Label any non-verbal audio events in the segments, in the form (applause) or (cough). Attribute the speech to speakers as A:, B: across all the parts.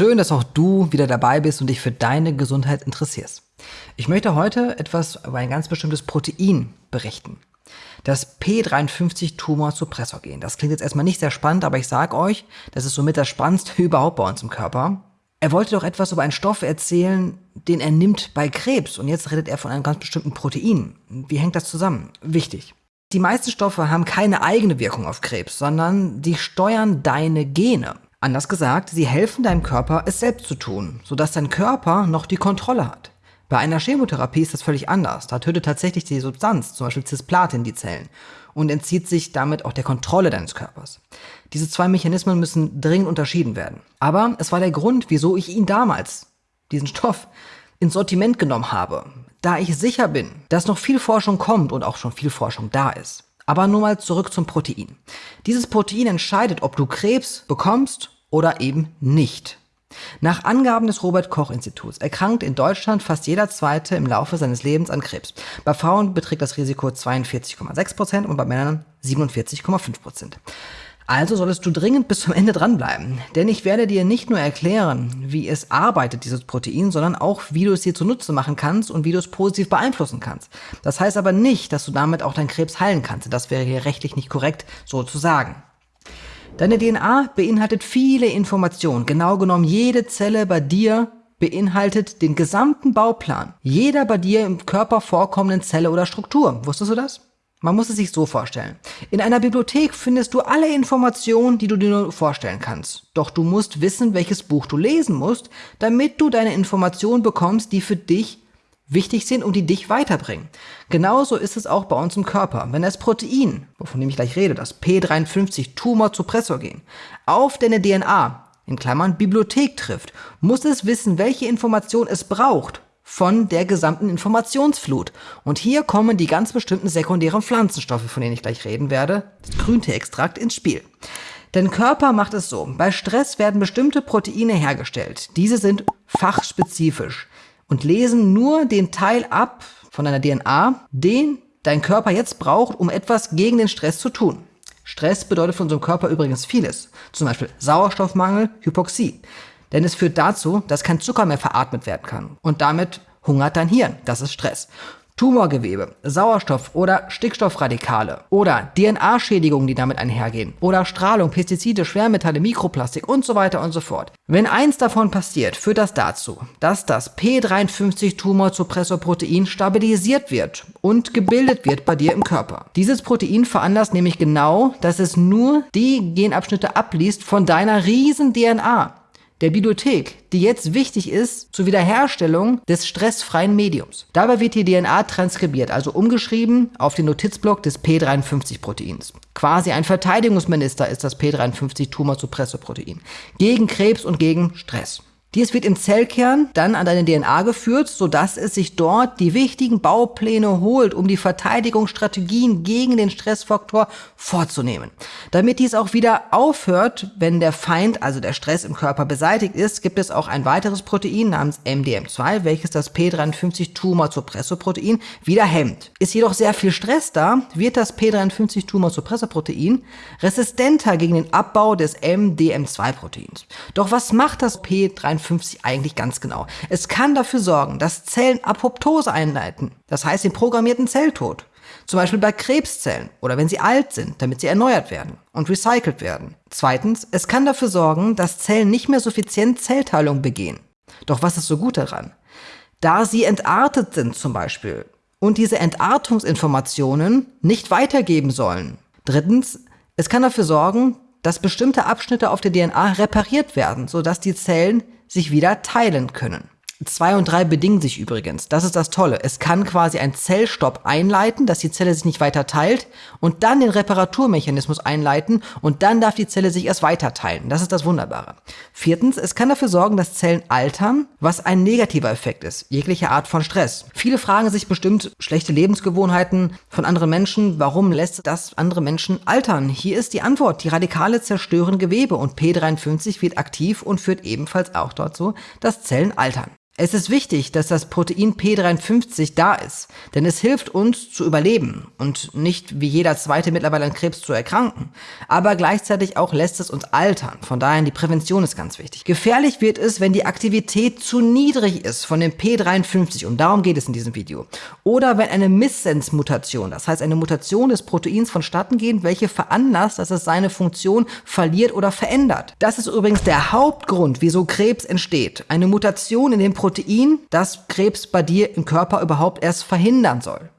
A: Schön, dass auch du wieder dabei bist und dich für deine Gesundheit interessierst. Ich möchte heute etwas über ein ganz bestimmtes Protein berichten. Das P53-Tumor-Suppressorgen. Das klingt jetzt erstmal nicht sehr spannend, aber ich sage euch, das ist somit das Spannendste (laughs) überhaupt bei uns im Körper. Er wollte doch etwas über einen Stoff erzählen, den er nimmt bei Krebs. Und jetzt redet er von einem ganz bestimmten Protein. Wie hängt das zusammen? Wichtig. Die meisten Stoffe haben keine eigene Wirkung auf Krebs, sondern die steuern deine Gene. Anders gesagt, sie helfen deinem Körper, es selbst zu tun, sodass dein Körper noch die Kontrolle hat. Bei einer Chemotherapie ist das völlig anders. Da tötet tatsächlich die Substanz, zum Beispiel Cisplatin, die Zellen und entzieht sich damit auch der Kontrolle deines Körpers. Diese zwei Mechanismen müssen dringend unterschieden werden. Aber es war der Grund, wieso ich ihn damals, diesen Stoff, ins Sortiment genommen habe, da ich sicher bin, dass noch viel Forschung kommt und auch schon viel Forschung da ist. Aber nur mal zurück zum Protein. Dieses Protein entscheidet, ob du Krebs bekommst oder eben nicht. Nach Angaben des Robert Koch Instituts erkrankt in Deutschland fast jeder Zweite im Laufe seines Lebens an Krebs. Bei Frauen beträgt das Risiko 42,6% und bei Männern 47,5%. Also solltest du dringend bis zum Ende dranbleiben, denn ich werde dir nicht nur erklären, wie es arbeitet, dieses Protein, sondern auch, wie du es dir zunutze machen kannst und wie du es positiv beeinflussen kannst. Das heißt aber nicht, dass du damit auch deinen Krebs heilen kannst. Das wäre hier rechtlich nicht korrekt, so zu sagen. Deine DNA beinhaltet viele Informationen. Genau genommen jede Zelle bei dir beinhaltet den gesamten Bauplan jeder bei dir im Körper vorkommenden Zelle oder Struktur. Wusstest du das? Man muss es sich so vorstellen. In einer Bibliothek findest du alle Informationen, die du dir nur vorstellen kannst. Doch du musst wissen, welches Buch du lesen musst, damit du deine Informationen bekommst, die für dich wichtig sind und die dich weiterbringen. Genauso ist es auch bei uns im Körper. Wenn das Protein, wovon ich gleich rede, das P53 Tumor-Suppressorgen, auf deine DNA, in Klammern Bibliothek trifft, muss es wissen, welche Information es braucht, von der gesamten Informationsflut. Und hier kommen die ganz bestimmten sekundären Pflanzenstoffe, von denen ich gleich reden werde, das Grünteeextrakt, ins Spiel. Denn Körper macht es so. Bei Stress werden bestimmte Proteine hergestellt. Diese sind fachspezifisch und lesen nur den Teil ab von deiner DNA, den dein Körper jetzt braucht, um etwas gegen den Stress zu tun. Stress bedeutet für unseren Körper übrigens vieles. Zum Beispiel Sauerstoffmangel, Hypoxie. Denn es führt dazu, dass kein Zucker mehr veratmet werden kann. Und damit hungert dein Hirn. Das ist Stress. Tumorgewebe, Sauerstoff- oder Stickstoffradikale oder DNA-Schädigungen, die damit einhergehen oder Strahlung, Pestizide, Schwermetalle, Mikroplastik und so weiter und so fort. Wenn eins davon passiert, führt das dazu, dass das P53-Tumorsuppressorprotein stabilisiert wird und gebildet wird bei dir im Körper. Dieses Protein veranlasst nämlich genau, dass es nur die Genabschnitte abliest von deiner riesen DNA der Bibliothek, die jetzt wichtig ist zur Wiederherstellung des stressfreien Mediums. Dabei wird die DNA transkribiert, also umgeschrieben auf den Notizblock des P53-Proteins. Quasi ein Verteidigungsminister ist das P53-Tumorsuppressorprotein gegen Krebs und gegen Stress. Dies wird im Zellkern dann an deine DNA geführt, sodass es sich dort die wichtigen Baupläne holt, um die Verteidigungsstrategien gegen den Stressfaktor vorzunehmen. Damit dies auch wieder aufhört, wenn der Feind, also der Stress im Körper beseitigt ist, gibt es auch ein weiteres Protein namens MDM2, welches das P53 Tumor-Suppressorprotein wieder hemmt. Ist jedoch sehr viel Stress da, wird das P53 Tumor-Suppressorprotein resistenter gegen den Abbau des MDM2-Proteins. Doch was macht das P53 52 eigentlich ganz genau. Es kann dafür sorgen, dass Zellen Apoptose einleiten, das heißt den programmierten Zelltod. Zum Beispiel bei Krebszellen oder wenn sie alt sind, damit sie erneuert werden und recycelt werden. Zweitens, es kann dafür sorgen, dass Zellen nicht mehr suffizient Zellteilung begehen. Doch was ist so gut daran? Da sie entartet sind zum Beispiel und diese Entartungsinformationen nicht weitergeben sollen. Drittens, es kann dafür sorgen, dass bestimmte Abschnitte auf der DNA repariert werden, sodass die Zellen sich wieder teilen können. 2 und 3 bedingen sich übrigens. Das ist das Tolle. Es kann quasi ein Zellstopp einleiten, dass die Zelle sich nicht weiter teilt und dann den Reparaturmechanismus einleiten und dann darf die Zelle sich erst weiter teilen. Das ist das Wunderbare. Viertens, es kann dafür sorgen, dass Zellen altern, was ein negativer Effekt ist. Jegliche Art von Stress. Viele fragen sich bestimmt schlechte Lebensgewohnheiten von anderen Menschen. Warum lässt das andere Menschen altern? Hier ist die Antwort. Die Radikale zerstören Gewebe und P53 wird aktiv und führt ebenfalls auch dazu, dass Zellen altern. Es ist wichtig, dass das Protein P53 da ist, denn es hilft uns zu überleben und nicht wie jeder zweite mittlerweile an Krebs zu erkranken. Aber gleichzeitig auch lässt es uns altern. Von daher die Prävention ist ganz wichtig. Gefährlich wird es, wenn die Aktivität zu niedrig ist von dem P53 und darum geht es in diesem Video. Oder wenn eine Missense-Mutation, das heißt eine Mutation des Proteins vonstatten geht, welche veranlasst, dass es seine Funktion verliert oder verändert. Das ist übrigens der Hauptgrund, wieso Krebs entsteht. Eine Mutation in dem Protein Protein, das Krebs bei dir im Körper überhaupt erst verhindern soll.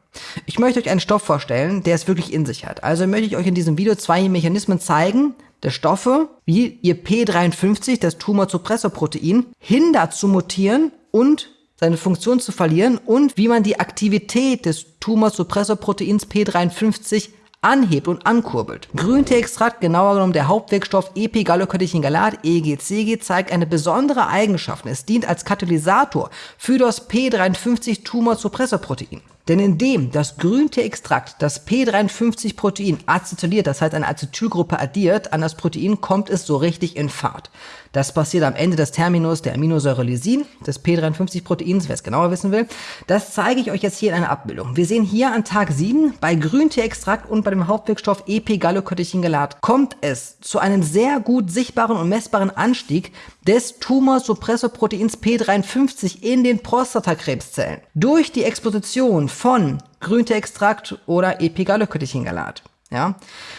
A: Ich möchte euch einen Stoff vorstellen, der es wirklich in sich hat. Also möchte ich euch in diesem Video zwei Mechanismen zeigen, der Stoffe, wie ihr P53, das Tumorsuppressorprotein, hindert zu mutieren und seine Funktion zu verlieren und wie man die Aktivität des Tumorsuppressorproteins P53 anhebt und ankurbelt. Grünteeextrakt, genauer genommen der Hauptwirkstoff Epigallocatechingalat, EGCG, zeigt eine besondere Eigenschaft. Es dient als Katalysator für das P53 Tumorsuppressorprotein. Denn indem das Grünteeextrakt das P53-Protein acetyliert, das heißt eine Acetylgruppe addiert, an das Protein kommt es so richtig in Fahrt. Das passiert am Ende des Terminus der Aminosäure Lysin, des P53-Proteins, wer es genauer wissen will. Das zeige ich euch jetzt hier in einer Abbildung. Wir sehen hier an Tag 7 bei Grünteeextrakt und bei dem Hauptwirkstoff EP-Gallocatechingelat kommt es zu einem sehr gut sichtbaren und messbaren Anstieg des Tumorsuppressorproteins P53 in den Prostatakrebszellen durch die Exposition von Grünteextrakt oder Epigallocatechingalat. Ja?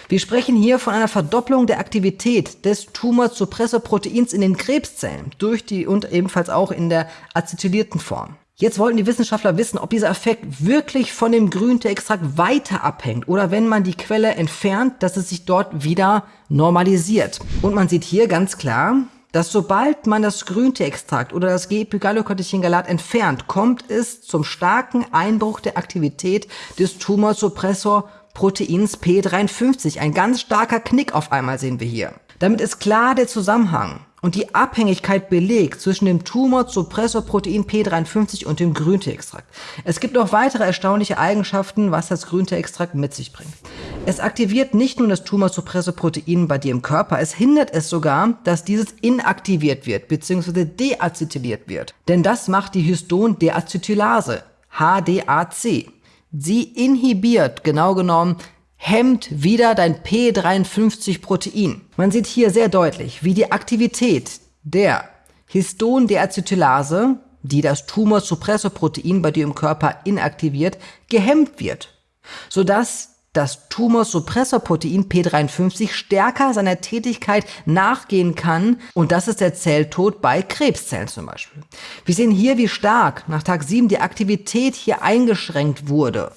A: Wir sprechen hier von einer Verdopplung der Aktivität des Tumorsuppressorproteins in den Krebszellen durch die und ebenfalls auch in der acetylierten Form. Jetzt wollten die Wissenschaftler wissen, ob dieser Effekt wirklich von dem Grünteextrakt weiter abhängt oder wenn man die Quelle entfernt, dass es sich dort wieder normalisiert. Und man sieht hier ganz klar, dass sobald man das Grünteextrakt oder das G-Epigallocatechingalat entfernt, kommt es zum starken Einbruch der Aktivität des Tumorsuppressorproteins Proteins P53. Ein ganz starker Knick auf einmal sehen wir hier. Damit ist klar der Zusammenhang und die Abhängigkeit belegt zwischen dem Tumor-Suppressorprotein P53 und dem Grünteextrakt. Es gibt noch weitere erstaunliche Eigenschaften, was das Grünteextrakt mit sich bringt. Es aktiviert nicht nur das Tumor-Suppressorprotein bei dir im Körper, es hindert es sogar, dass dieses inaktiviert wird bzw. deacetyliert wird. Denn das macht die Histon-Deacetylase, HDAC. Sie inhibiert, genau genommen, hemmt wieder dein P53-Protein. Man sieht hier sehr deutlich, wie die Aktivität der Histon-Deacetylase, die das Tumorsuppressorprotein bei dir im Körper inaktiviert, gehemmt wird, sodass das Tumorsuppressorprotein P53 stärker seiner Tätigkeit nachgehen kann und das ist der Zelltod bei Krebszellen zum Beispiel. Wir sehen hier, wie stark nach Tag 7 die Aktivität hier eingeschränkt wurde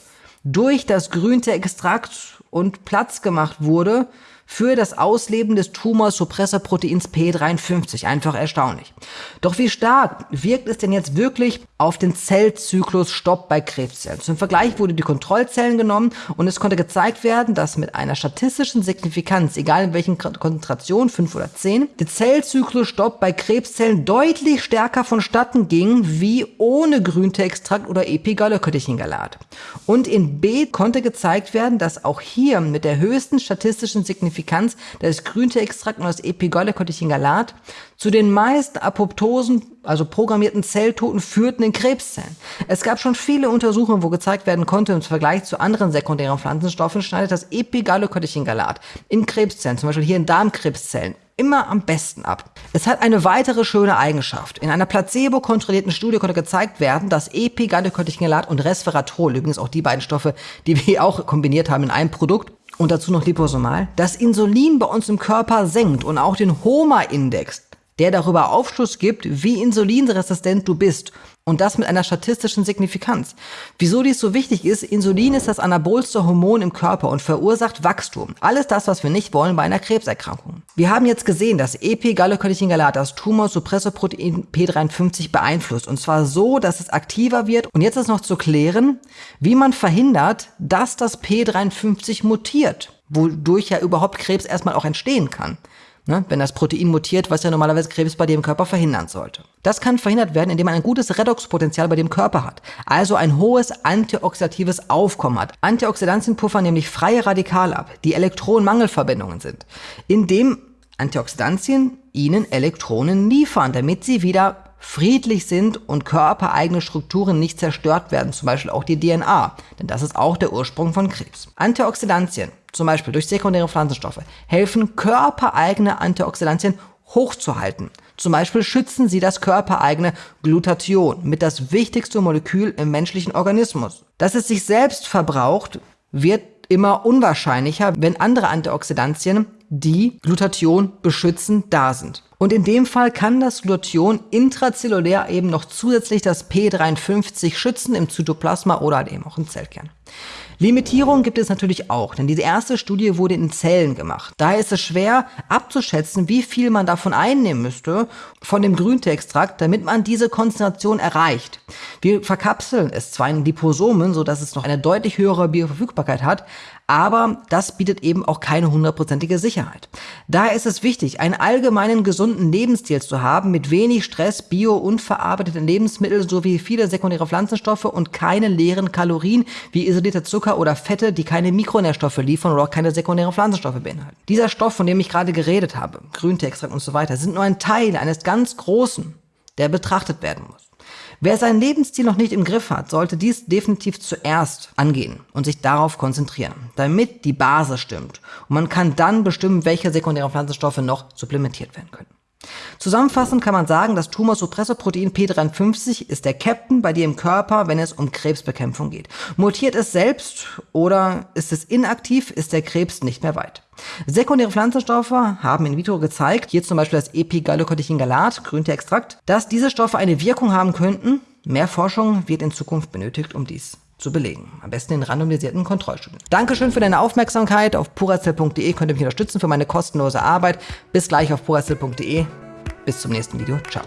A: durch das Grünteextrakt und Platz gemacht wurde für das Ausleben des Tumorsuppressorproteins P53. Einfach erstaunlich. Doch wie stark wirkt es denn jetzt wirklich auf den Zellzyklus Stopp bei Krebszellen? Zum Vergleich wurde die Kontrollzellen genommen und es konnte gezeigt werden, dass mit einer statistischen Signifikanz, egal in welchen Konzentrationen, 5 oder 10, der Zellzyklus Stopp bei Krebszellen deutlich stärker vonstatten ging, wie ohne Grünteextrakt oder Epigallocatechingalat. Und in B konnte gezeigt werden, dass auch hier mit der höchsten statistischen Signifikanz Signifikanz des Grünteextrakt und das Epigallocatechingalat zu den meist apoptosen, also programmierten Zelltoten führten in Krebszellen. Es gab schon viele Untersuchungen, wo gezeigt werden konnte, im Vergleich zu anderen sekundären Pflanzenstoffen schneidet das Epigallocatechingalat in Krebszellen, zum Beispiel hier in Darmkrebszellen, immer am besten ab. Es hat eine weitere schöne Eigenschaft. In einer placebo-kontrollierten Studie konnte gezeigt werden, dass Epigallocatechingalat und Resveratrol, übrigens auch die beiden Stoffe, die wir (laughs) auch kombiniert haben in einem Produkt, und dazu noch liposomal, das Insulin bei uns im Körper senkt und auch den HOMA-Index, der darüber Aufschluss gibt, wie insulinresistent du bist. Und das mit einer statistischen Signifikanz. Wieso dies so wichtig ist, Insulin ist das anabolste Hormon im Körper und verursacht Wachstum. Alles das, was wir nicht wollen bei einer Krebserkrankung. Wir haben jetzt gesehen, dass EP-Gallocatechingalat das Tumorsuppressorprotein P53 beeinflusst. Und zwar so, dass es aktiver wird. Und jetzt ist noch zu klären, wie man verhindert, dass das P53 mutiert. Wodurch ja überhaupt Krebs erstmal auch entstehen kann ne, wenn das Protein mutiert, was ja normalerweise Krebs bei im Körper verhindern sollte. Das kann verhindert werden, indem man ein gutes Redoxpotenzial bei dem Körper hat, also ein hohes antioxidatives Aufkommen hat. Antioxidantien puffern nämlich freie Radikale ab, die Elektronenmangelverbindungen sind, indem Antioxidantien ihnen Elektronen liefern, damit sie wieder friedlich sind und körpereigene Strukturen nicht zerstört werden, zum Beispiel auch die DNA, denn das ist auch der Ursprung von Krebs. Antioxidantien, zum Beispiel durch sekundäre Pflanzenstoffe, helfen körpereigene Antioxidantien hochzuhalten. Zum Beispiel schützen sie das körpereigene Glutathion mit das wichtigste Molekül im menschlichen Organismus. Dass es sich selbst verbraucht, wird immer unwahrscheinlicher, wenn andere Antioxidantien, die Glutathion beschützen, da sind. Und in dem Fall kann das Glutathion intrazellulär eben noch zusätzlich das P53 schützen im Zytoplasma oder halt eben auch im Zellkern. Limitierungen gibt es natürlich auch, denn diese erste Studie wurde in Zellen gemacht. Daher ist es schwer abzuschätzen, wie viel man davon einnehmen müsste, von dem Grünteextrakt, damit man diese Konzentration erreicht. Wir verkapseln es zwar in Liposomen, sodass es noch eine deutlich höhere Bioverfügbarkeit hat, aber das bietet eben auch keine hundertprozentige Sicherheit. Daher ist es wichtig, einen allgemeinen gesunden Lebensstil zu haben mit wenig Stress, bio- und verarbeiteten Lebensmitteln sowie viele sekundäre Pflanzenstoffe und keine leeren Kalorien wie isolierte Zucker oder Fette, die keine Mikronährstoffe liefern oder auch keine sekundären Pflanzenstoffe beinhalten. Dieser Stoff, von dem ich gerade geredet habe, Grünteextrakt und so weiter, sind nur ein Teil eines ganz großen, der betrachtet werden muss. Wer seinen Lebensstil noch nicht im Griff hat, sollte dies definitiv zuerst angehen und sich darauf konzentrieren, damit die Basis stimmt. Und man kann dann bestimmen, welche sekundären Pflanzenstoffe noch supplementiert werden können. Zusammenfassend kann man sagen, das Tumorsuppressorprotein P53 ist der Captain bei dir im Körper, wenn es um Krebsbekämpfung geht. Mutiert es selbst oder ist es inaktiv, ist der Krebs nicht mehr weit. Sekundäre Pflanzenstoffe haben in vitro gezeigt, hier zum Beispiel das Epigallocotechin-Galat, Grünteextrakt, dass diese Stoffe eine Wirkung haben könnten. Mehr Forschung wird in Zukunft benötigt, um dies zu belegen. Am besten in randomisierten Kontrollstudien. Dankeschön für deine Aufmerksamkeit. Auf puracell.de könnt ihr mich unterstützen für meine kostenlose Arbeit. Bis gleich auf puracell.de. Bis zum nächsten Video. Ciao.